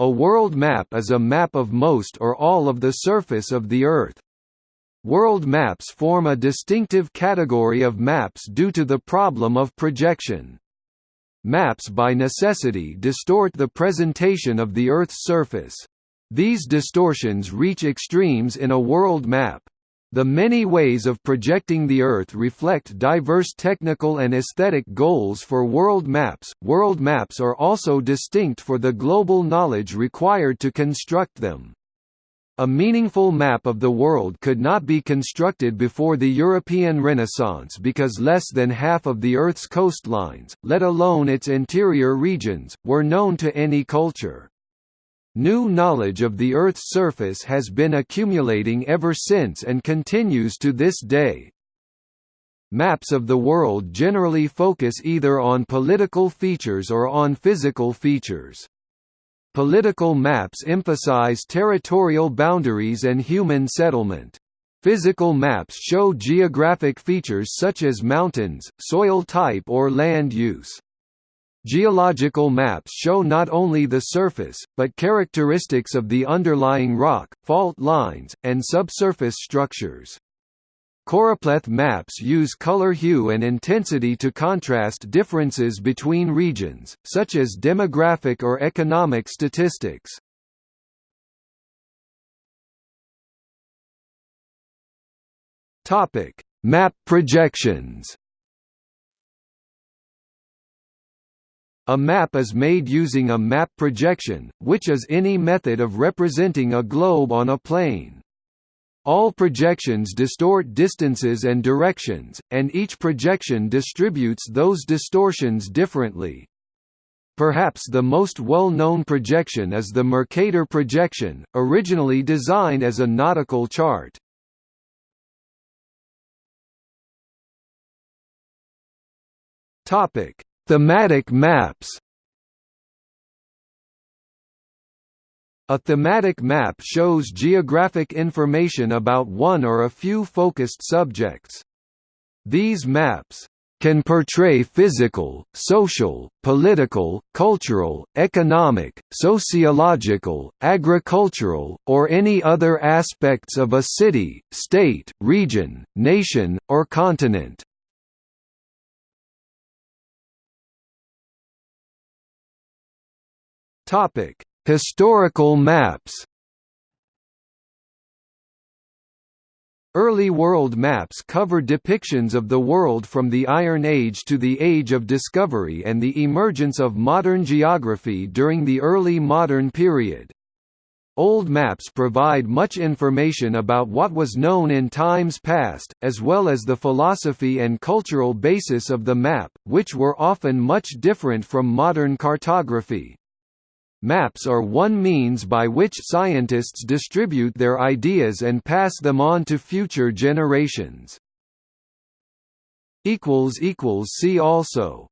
A world map is a map of most or all of the surface of the Earth. World maps form a distinctive category of maps due to the problem of projection. Maps by necessity distort the presentation of the Earth's surface. These distortions reach extremes in a world map. The many ways of projecting the Earth reflect diverse technical and aesthetic goals for world maps. World maps are also distinct for the global knowledge required to construct them. A meaningful map of the world could not be constructed before the European Renaissance because less than half of the Earth's coastlines, let alone its interior regions, were known to any culture. New knowledge of the Earth's surface has been accumulating ever since and continues to this day. Maps of the world generally focus either on political features or on physical features. Political maps emphasize territorial boundaries and human settlement. Physical maps show geographic features such as mountains, soil type or land use. Geological maps show not only the surface, but characteristics of the underlying rock, fault lines, and subsurface structures. Choropleth maps use color hue and intensity to contrast differences between regions, such as demographic or economic statistics. Map projections. A map is made using a map projection, which is any method of representing a globe on a plane. All projections distort distances and directions, and each projection distributes those distortions differently. Perhaps the most well-known projection is the Mercator projection, originally designed as a nautical chart. Topic: Thematic maps. A thematic map shows geographic information about one or a few focused subjects. These maps can portray physical, social, political, cultural, economic, sociological, agricultural, or any other aspects of a city, state, region, nation, or continent. Topic: Historical maps Early world maps cover depictions of the world from the Iron Age to the Age of Discovery and the emergence of modern geography during the early modern period. Old maps provide much information about what was known in times past, as well as the philosophy and cultural basis of the map, which were often much different from modern cartography. Maps are one means by which scientists distribute their ideas and pass them on to future generations. See also